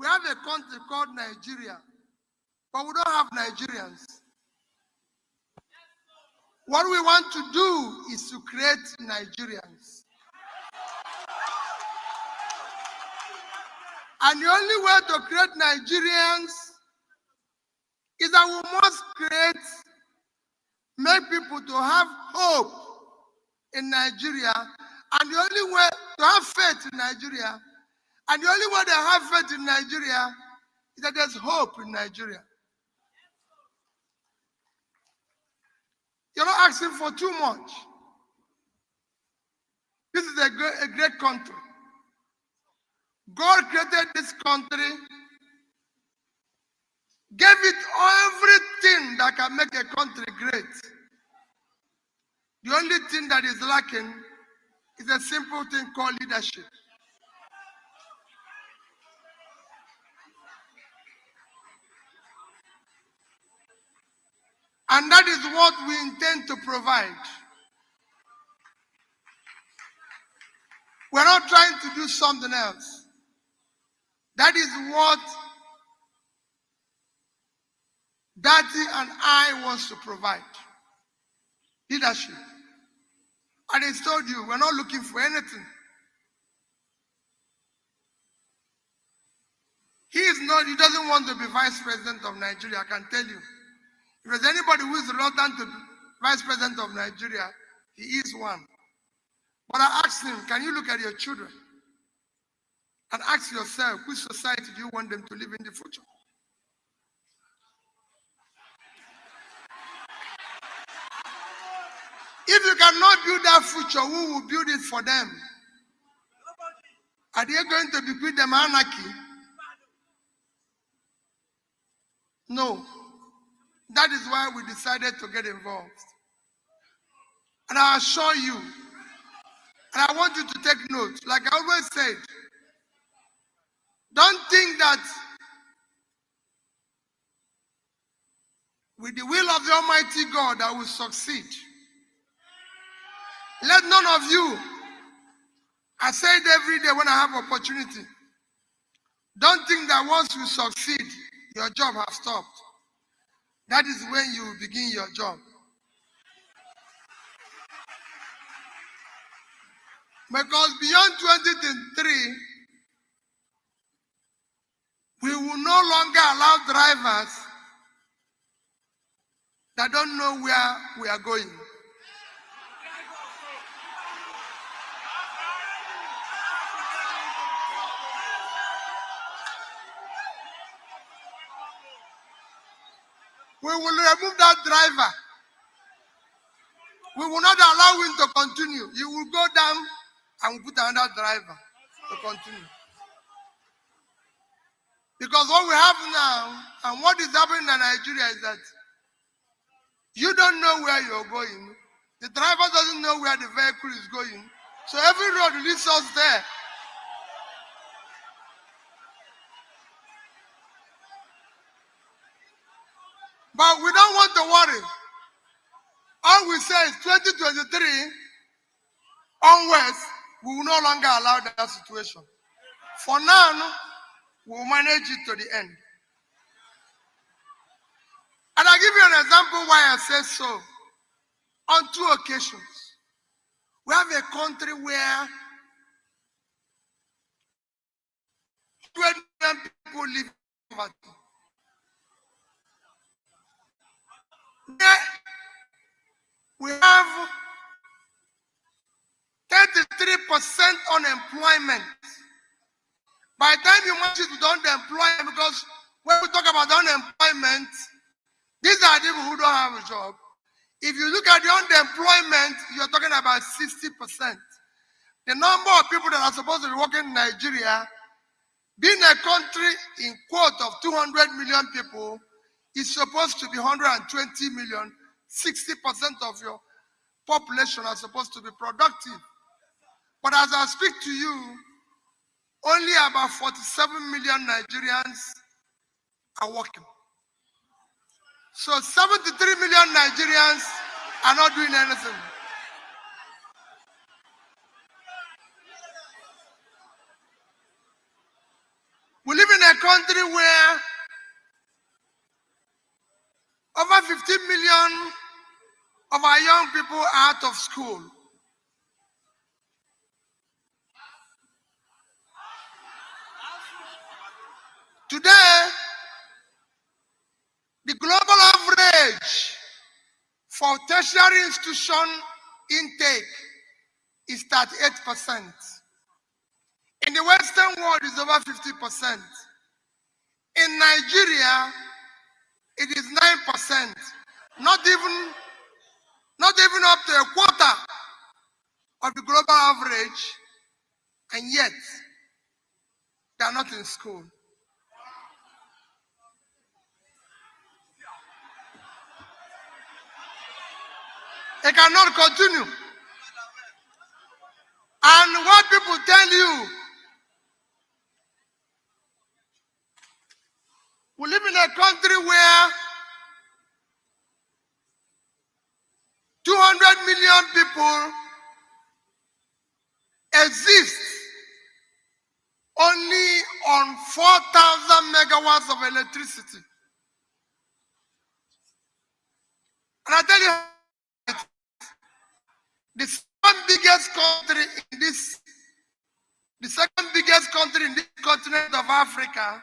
We have a country called Nigeria, but we don't have Nigerians. What we want to do is to create Nigerians. And the only way to create Nigerians is that we must create, make people to have hope in Nigeria. And the only way to have faith in Nigeria, and the only way they have faith in Nigeria is that there's hope in Nigeria. You're not asking for too much. This is a great, a great country. God created this country, gave it everything that can make a country great. The only thing that is lacking is a simple thing called leadership. And that is what we intend to provide. We're not trying to do something else. That is what Datti and I wants to provide. Leadership. And he told you, we're not looking for anything. He is not, he doesn't want to be vice president of Nigeria, I can tell you. If there's anybody who is reluctant to vice president of Nigeria, he is one. But I asked him, can you look at your children and ask yourself, which society do you want them to live in the future? If you cannot build that future, who will build it for them? Are they going to bequeath them anarchy? No. That is why we decided to get involved. And I assure you, and I want you to take note, like I always said, don't think that with the will of the Almighty God I will succeed. Let none of you, I say it every day when I have opportunity, don't think that once you succeed, your job has stopped. That is when you begin your job. Because beyond 2023, we will no longer allow drivers that don't know where we are going. We will remove that driver. We will not allow him to continue. He will go down and put another driver to continue. Because what we have now and what is happening in Nigeria is that you don't know where you're going. The driver doesn't know where the vehicle is going. So every road leads us there. But we don't want to worry. All we say is 2023 onwards, we will no longer allow that situation. For now, we will manage it to the end. And I'll give you an example why I say so. On two occasions, we have a country where 20 million people live in poverty. We have 33% unemployment. By the time you match it with unemployment, because when we talk about unemployment, these are people who don't have a job. If you look at the unemployment, you're talking about 60%. The number of people that are supposed to be working in Nigeria, being a country in quote of 200 million people, is supposed to be 120 million. 60% of your population are supposed to be productive. But as I speak to you, only about 47 million Nigerians are working. So 73 million Nigerians are not doing anything. We live in a country where over 15 million of our young people out of school. Today, the global average for tertiary institution intake is 38%. In the Western world, it's over 50%. In Nigeria, it is 9%. Not even, not even up to a quarter of the global average, and yet they are not in school. It cannot continue. And what people tell you, we live in a country where 200 million people exist only on 4,000 megawatts of electricity. And I tell you, the second biggest country in this, the second biggest country in this continent of Africa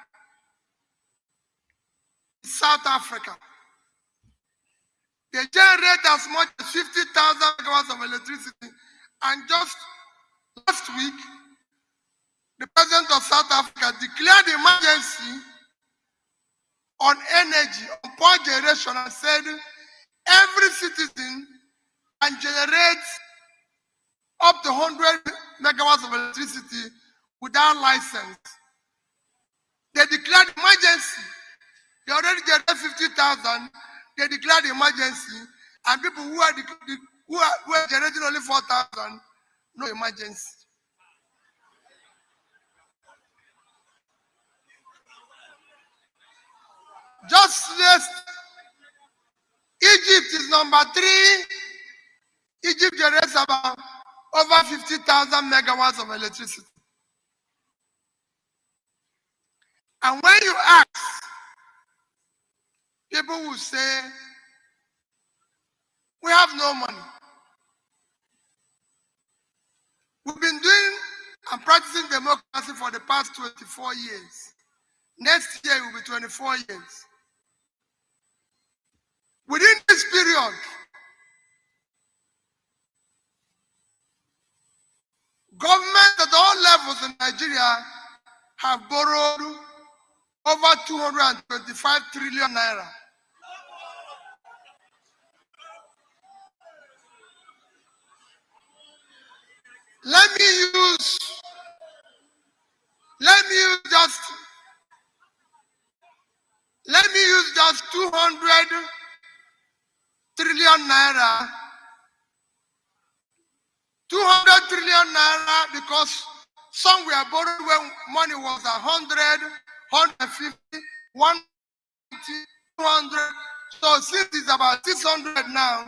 South Africa. They generate as much as 50,000 megawatts of electricity. And just last week, the president of South Africa declared emergency on energy, on power generation, and said every citizen can generate up to 100 megawatts of electricity without license. They declared emergency. They already generated 50,000. They declared emergency. And people who are, who are, who are generating only 4,000, no emergency. Just list Egypt is number three. Egypt generates about over 50,000 megawatts of electricity. And when you ask, people will say, we have no money. We've been doing and practicing democracy for the past 24 years. Next year will be 24 years. Within this period, Governments at all levels in Nigeria have borrowed over 225 trillion naira. Let me use, let me use just, let me use just 200 trillion naira 200 trillion naira because some were borrowed when money was 100, 150, 190, 200. So since it's about 600 now,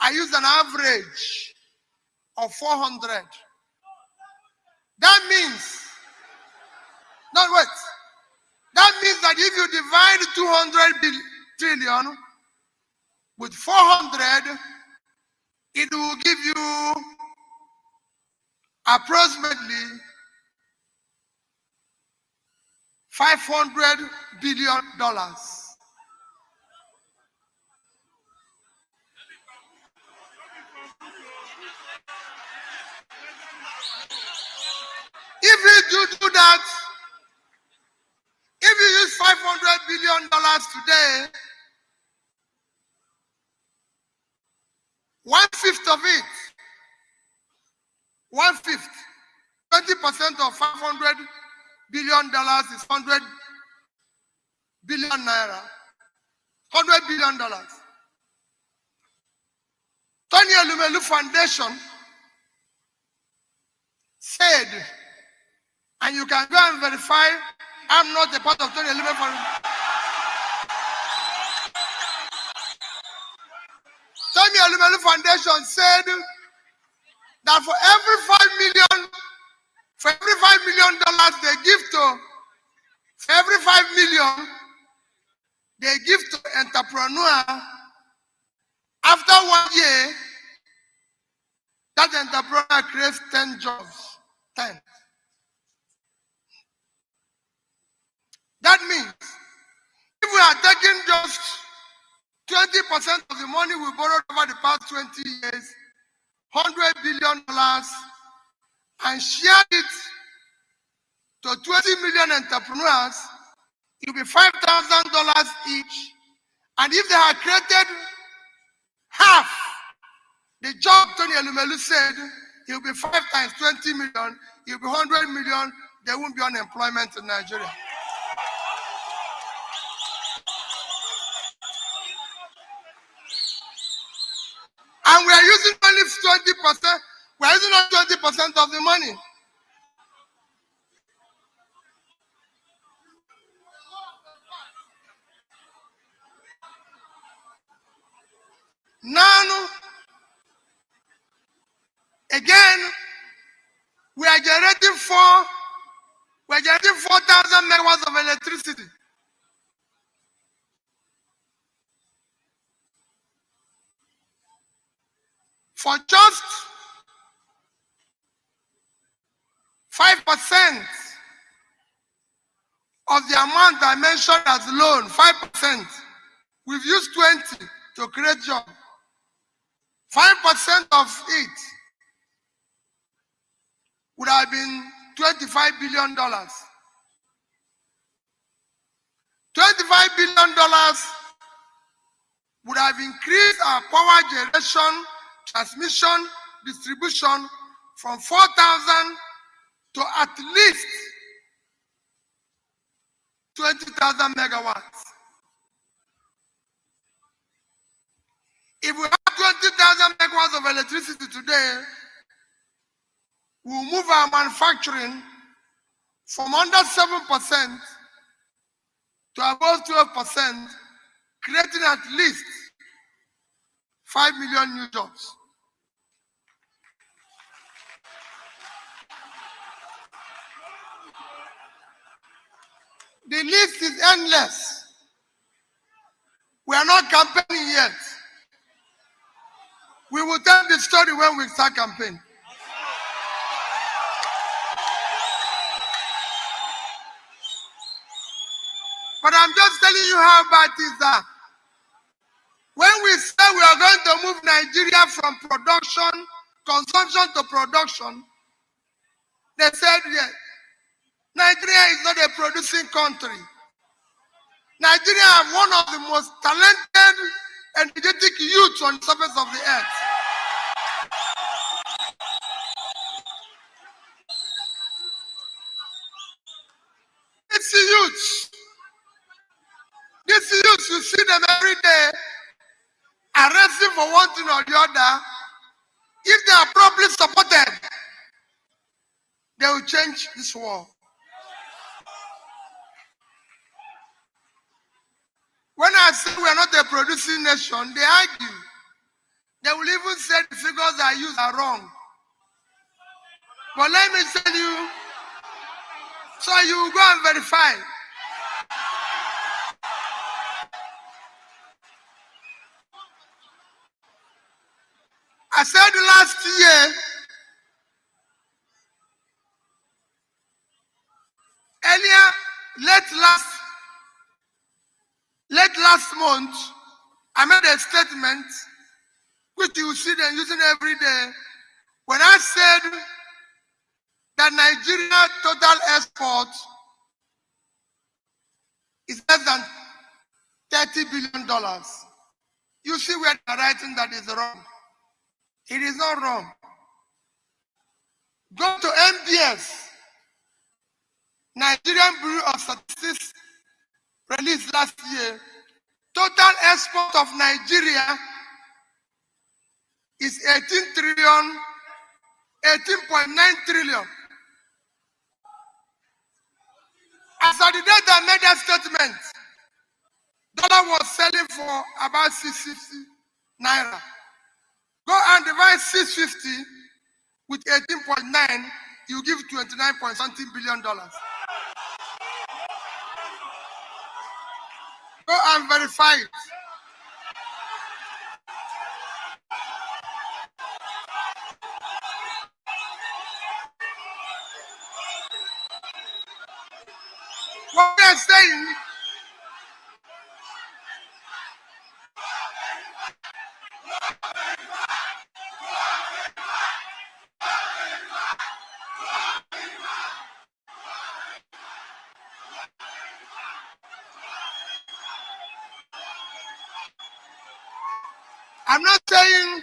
I use an average of 400. That means, not wait, that means that if you divide 200 trillion with 400, it will give you approximately 500 billion dollars. If you do, that, if you use 500 billion dollars today, one fifth of it one fifth, 20% of 500 billion dollars is 100 billion naira. 100 billion dollars. Tony Elumelu Foundation said, and you can go and verify, I'm not a part of Tony Elumelu Foundation. Tony Elumelu Foundation said that for every five million, for every five million dollars they give to For every 5 million they give to entrepreneur, after one year, that entrepreneur creates 10 jobs. 10. That means if we are taking just 20% of the money we borrowed over the past 20 years, $100 billion, and share it to 20 million entrepreneurs, it will be $5,000 each. And if they had created half the job Tony Elumelu said, it will be five times 20 million, it will be 100 million, there won't be unemployment in Nigeria. Are using only 20%, we are using only 20% of the money. Now, again, we are generating four, we are generating 4,000 megawatts of electricity. For just 5% of the amount I mentioned as loan, 5%, we've used 20 to create jobs. 5% of it would have been $25 billion. $25 billion would have increased our power generation, transmission, distribution from 4,000 to at least 20,000 megawatts. If we have 20,000 megawatts of electricity today, we'll move our manufacturing from under 7% to above 12%, creating at least 5 million new jobs. The list is endless. We are not campaigning yet. We will tell the story when we start campaign. But I'm just telling you how bad is that. To move Nigeria from production, consumption to production, they said yes. Nigeria is not a producing country. Nigeria have one of the most talented and energetic youths on the surface of the earth. For one thing or the other. If they are properly supported, they will change this world. When I say we are not a producing nation, they argue. They will even say the figures I use are wrong. But let me tell you, so you go and verify. Said last year, earlier, late last Late last month, I made a statement which you see them using every day. When I said that Nigeria total export is less than $30 billion. You see where they're writing that is wrong. It is not wrong. Go to NBS, Nigerian Bureau of Statistics released last year, total export of Nigeria is 18 trillion, 18.9 trillion. As of the date I made that statement, dollar was selling for about 650 naira. Go and divide 650 with 18.9, you give 29 point something billion dollars. Go and verify it. I'm not saying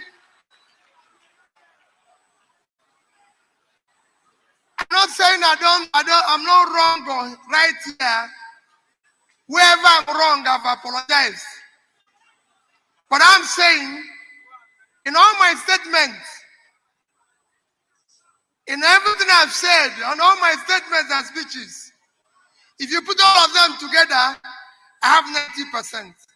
I'm not saying I don't I don't I'm not wrong or right here. Wherever I'm wrong, I've apologized. But I'm saying in all my statements, in everything I've said, on all my statements and speeches, if you put all of them together, I have 90%.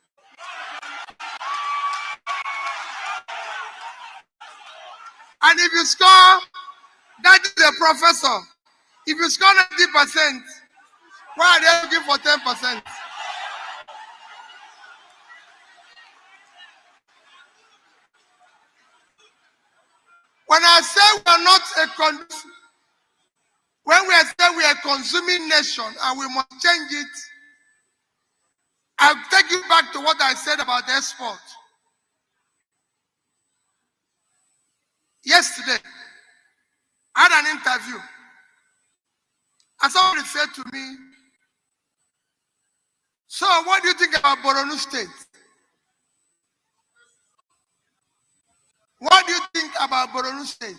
And if you score, that is a professor. If you score 90%, why are they looking for 10%? When I say we are not a when we say we are a consuming nation and we must change it, I'll take you back to what I said about export. Yesterday, I had an interview. And somebody said to me, So, what do you think about Boronu State? What do you think about Boronu State?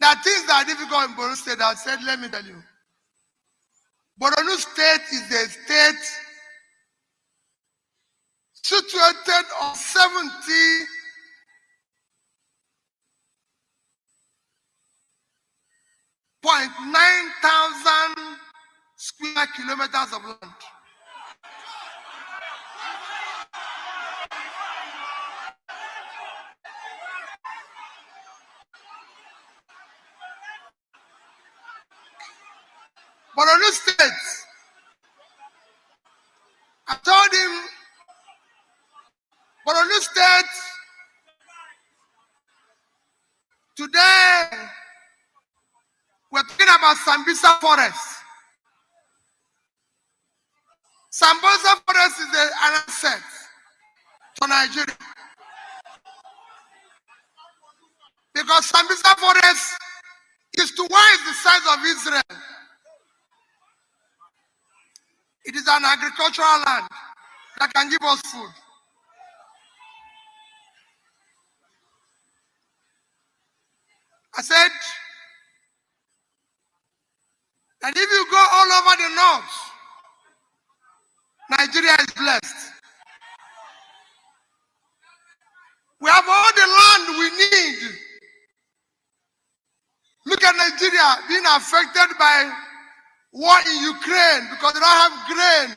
There are things that are difficult in Boronu State. I said, let me tell you. Boronu State is a state situated on 70 1,900 square kilometers of land. Borno State, I told him, Borno State, today about Sambisa Forest. Sambisa Forest is an asset to Nigeria. Because Sambisa Forest is twice the size of Israel. It is an agricultural land that can give us food. I said that if you go all over the north, Nigeria is blessed. We have all the land we need. Look at Nigeria being affected by war in Ukraine because they don't have grain.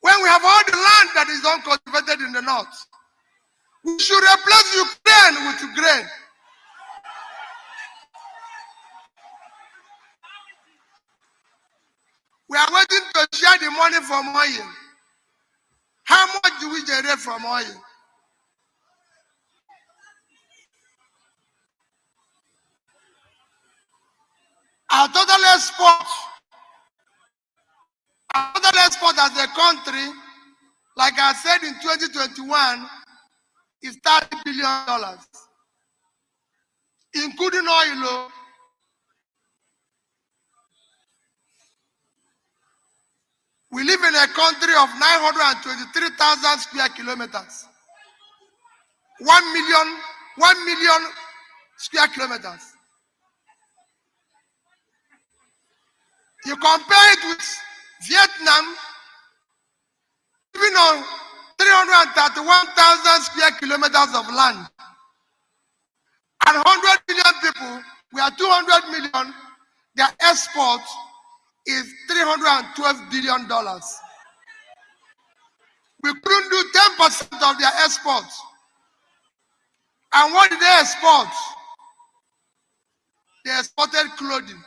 When we have all the land that is uncultivated in the north, we should replace Ukraine with grain. We are waiting to share the money from oil. How much do we generate from oil? Our total export, our total export as a country, like I said in 2021, is $30 billion, including oil. We live in a country of 923,000 square kilometers. One million, one million square kilometers. You compare it with Vietnam, living on 331,000 square kilometers of land. And 100 million people, we are 200 million, their export is 312 billion dollars. We couldn't do 10% of their exports. And what did they export? They exported clothing.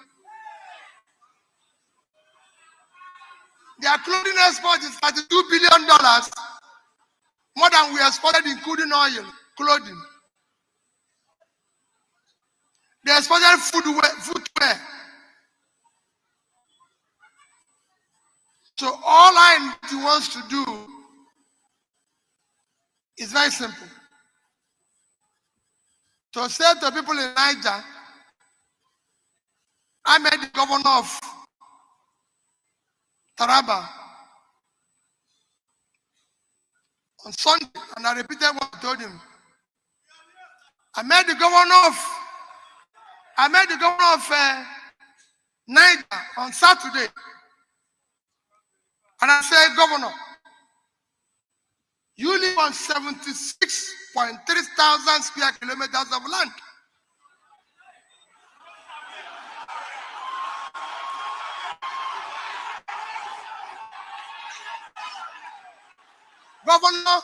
Their clothing export is $32 billion, more than we exported, including oil, clothing. They exported footwear, footwear. So all I wants to do is very simple. To say to people in Niger, I met the governor of Taraba on Sunday, and I repeated what I told him. I met the governor of I met the governor of uh, Niger on Saturday, and I said, Governor, you live on 76.3 thousand square kilometers of land. Governor,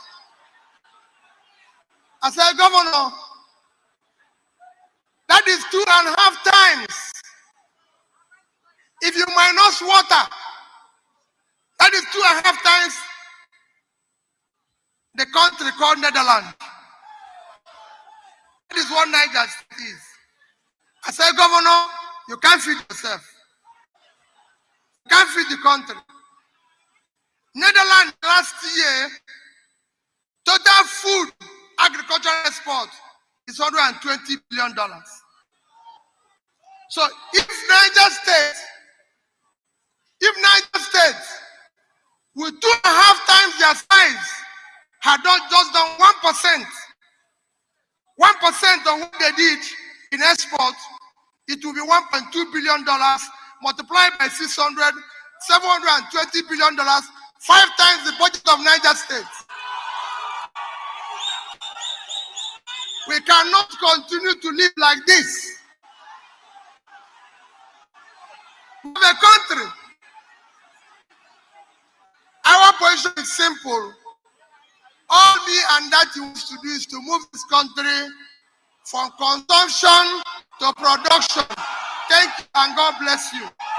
I said, Governor, that is two and a half times. If you minus water, that is two and a half times the country called Netherlands. That is what Niger is. I said, Governor, you can't feed yourself. You can't feed the country. Netherlands last year, total food agricultural export is 120 billion dollars. So if Niger State, if Niger State with two and a half times their size had not just done one percent, one percent of what they did in export, it will be 1.2 billion dollars multiplied by 600, 720 billion dollars Five times the budget of Niger State. We cannot continue to live like this. We have a country. Our position is simple. All me and that you wish to do is to move this country from consumption to production. Thank you and God bless you.